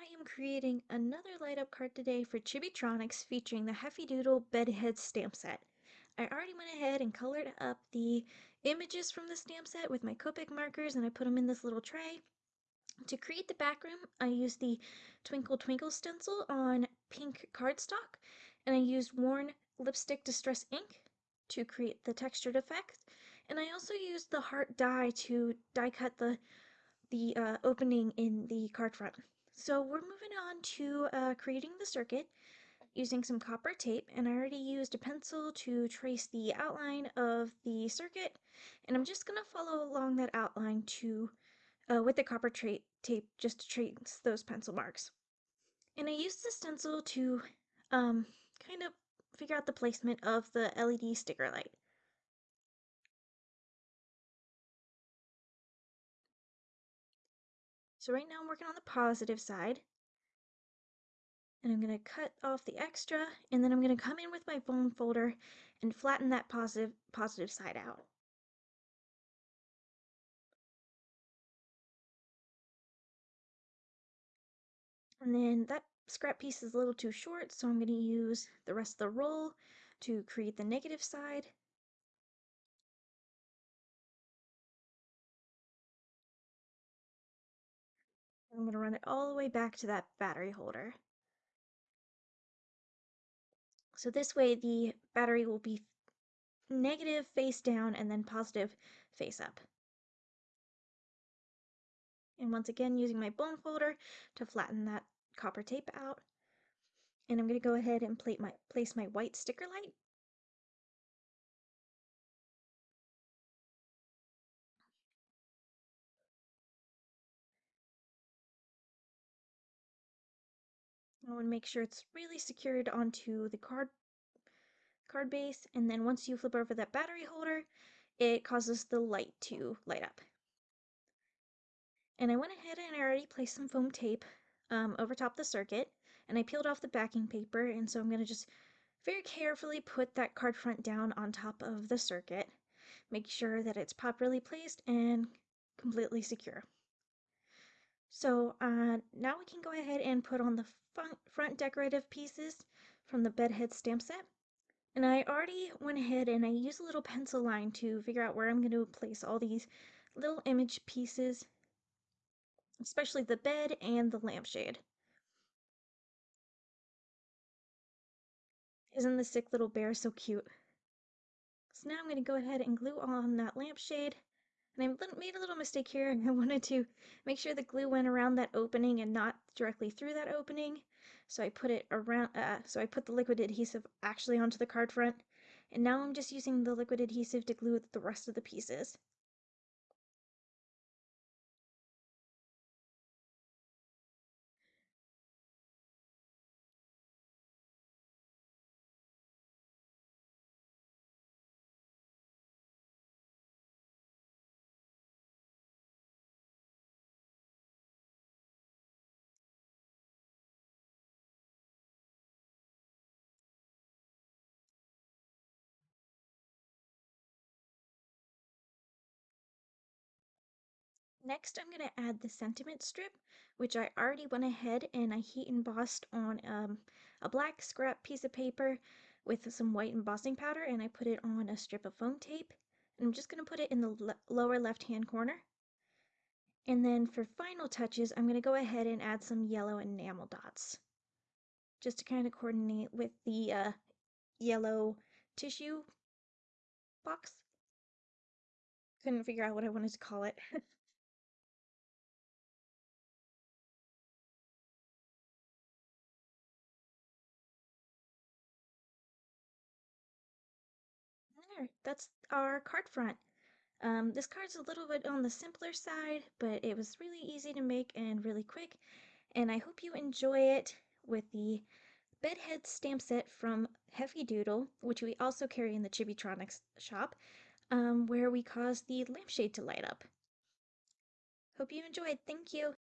I am creating another light up card today for Chibitronics featuring the Heffy Doodle Bedhead stamp set. I already went ahead and colored up the images from the stamp set with my Copic markers and I put them in this little tray. To create the background, I used the Twinkle Twinkle stencil on pink cardstock and I used Worn Lipstick Distress ink to create the textured effect. And I also used the heart die to die cut the the uh, opening in the card front. So we're moving on to uh, creating the circuit using some copper tape and I already used a pencil to trace the outline of the circuit and I'm just going to follow along that outline to uh, with the copper tape just to trace those pencil marks. And I used the stencil to um, kind of figure out the placement of the LED sticker light. So right now I'm working on the positive side. And I'm going to cut off the extra, and then I'm going to come in with my bone folder and flatten that positive, positive side out. And then that scrap piece is a little too short, so I'm going to use the rest of the roll to create the negative side. I'm going to run it all the way back to that battery holder. So this way the battery will be negative face down and then positive face up. And once again, using my bone folder to flatten that copper tape out. And I'm going to go ahead and plate my, place my white sticker light I want to make sure it's really secured onto the card card base and then once you flip over that battery holder it causes the light to light up. And I went ahead and I already placed some foam tape um, over top the circuit and I peeled off the backing paper and so I'm going to just very carefully put that card front down on top of the circuit. Make sure that it's properly placed and completely secure. So uh, now we can go ahead and put on the front decorative pieces from the bedhead stamp set. And I already went ahead and I used a little pencil line to figure out where I'm going to place all these little image pieces, especially the bed and the lampshade. Isn't the sick little bear so cute? So now I'm going to go ahead and glue on that lampshade and I made a little mistake here. and I wanted to make sure the glue went around that opening and not directly through that opening. So I put it around, uh, so I put the liquid adhesive actually onto the card front. And now I'm just using the liquid adhesive to glue the rest of the pieces. Next, I'm going to add the sentiment strip, which I already went ahead and I heat embossed on um, a black scrap piece of paper with some white embossing powder and I put it on a strip of foam tape. And I'm just going to put it in the le lower left hand corner. And then for final touches, I'm going to go ahead and add some yellow enamel dots just to kind of coordinate with the uh, yellow tissue box. Couldn't figure out what I wanted to call it. there, that's our card front. Um, this card's a little bit on the simpler side, but it was really easy to make and really quick. And I hope you enjoy it with the bedhead stamp set from Heffy Doodle, which we also carry in the Chibitronics shop, um, where we cause the lampshade to light up. Hope you enjoyed. Thank you.